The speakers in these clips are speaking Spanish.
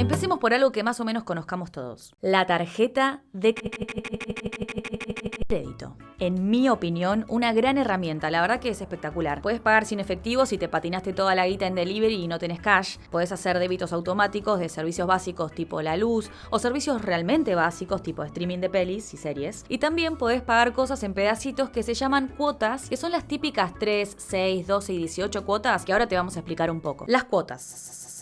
Empecemos por algo que más o menos conozcamos todos. La tarjeta de crédito. En mi opinión, una gran herramienta, la verdad que es espectacular. Puedes pagar sin efectivo si te patinaste toda la guita en delivery y no tenés cash. Puedes hacer débitos automáticos de servicios básicos tipo la luz o servicios realmente básicos tipo streaming de pelis y series. Y también puedes pagar cosas en pedacitos que se llaman cuotas, que son las típicas 3, 6, 12 y 18 cuotas que ahora te vamos a explicar un poco. Las cuotas.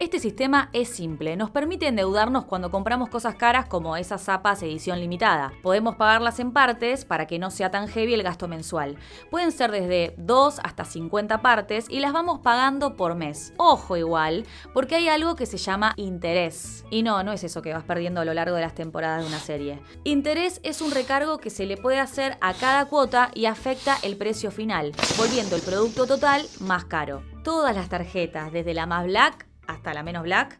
Este sistema es simple, nos permite endeudarnos cuando compramos cosas caras como esas zapas edición limitada. Podemos pagarlas en partes para que no sea tan heavy el gasto mensual. Pueden ser desde 2 hasta 50 partes y las vamos pagando por mes. Ojo igual, porque hay algo que se llama interés. Y no, no es eso que vas perdiendo a lo largo de las temporadas de una serie. Interés es un recargo que se le puede hacer a cada cuota y afecta el precio final, volviendo el producto total más caro. Todas las tarjetas, desde la más black hasta la menos black,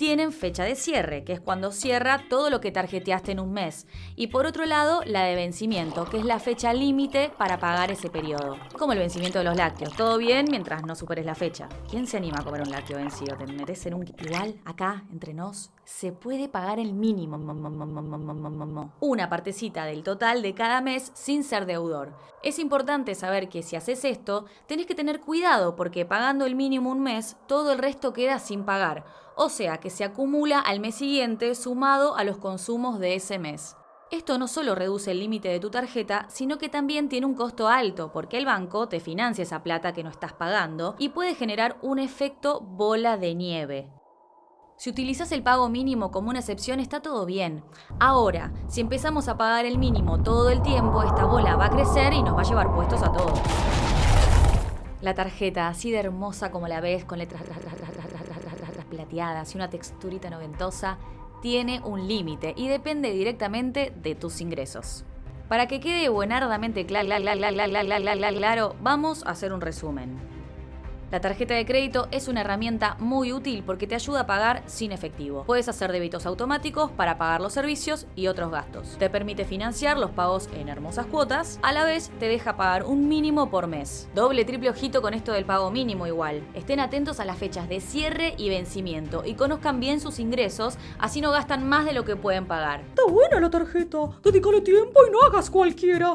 tienen fecha de cierre, que es cuando cierra todo lo que tarjeteaste en un mes. Y por otro lado, la de vencimiento, que es la fecha límite para pagar ese periodo. Como el vencimiento de los lácteos. Todo bien mientras no superes la fecha. ¿Quién se anima a comer un lácteo vencido? ¿Te metes en un... Igual, acá, entre nos, se puede pagar el mínimo. Una partecita del total de cada mes sin ser deudor. Es importante saber que si haces esto, tenés que tener cuidado porque pagando el mínimo un mes, todo el resto queda sin pagar o sea que se acumula al mes siguiente sumado a los consumos de ese mes. Esto no solo reduce el límite de tu tarjeta, sino que también tiene un costo alto, porque el banco te financia esa plata que no estás pagando y puede generar un efecto bola de nieve. Si utilizas el pago mínimo como una excepción está todo bien. Ahora, si empezamos a pagar el mínimo todo el tiempo, esta bola va a crecer y nos va a llevar puestos a todos. La tarjeta, así de hermosa como la ves, con letras plateadas y una texturita noventosa, tiene un límite y depende directamente de tus ingresos. Para que quede buenardamente claro, vamos a hacer un resumen. La tarjeta de crédito es una herramienta muy útil porque te ayuda a pagar sin efectivo. Puedes hacer débitos automáticos para pagar los servicios y otros gastos. Te permite financiar los pagos en hermosas cuotas, a la vez te deja pagar un mínimo por mes. Doble triple ojito con esto del pago mínimo igual. Estén atentos a las fechas de cierre y vencimiento y conozcan bien sus ingresos, así no gastan más de lo que pueden pagar. Está buena la tarjeta. Dedícale tiempo y no hagas cualquiera.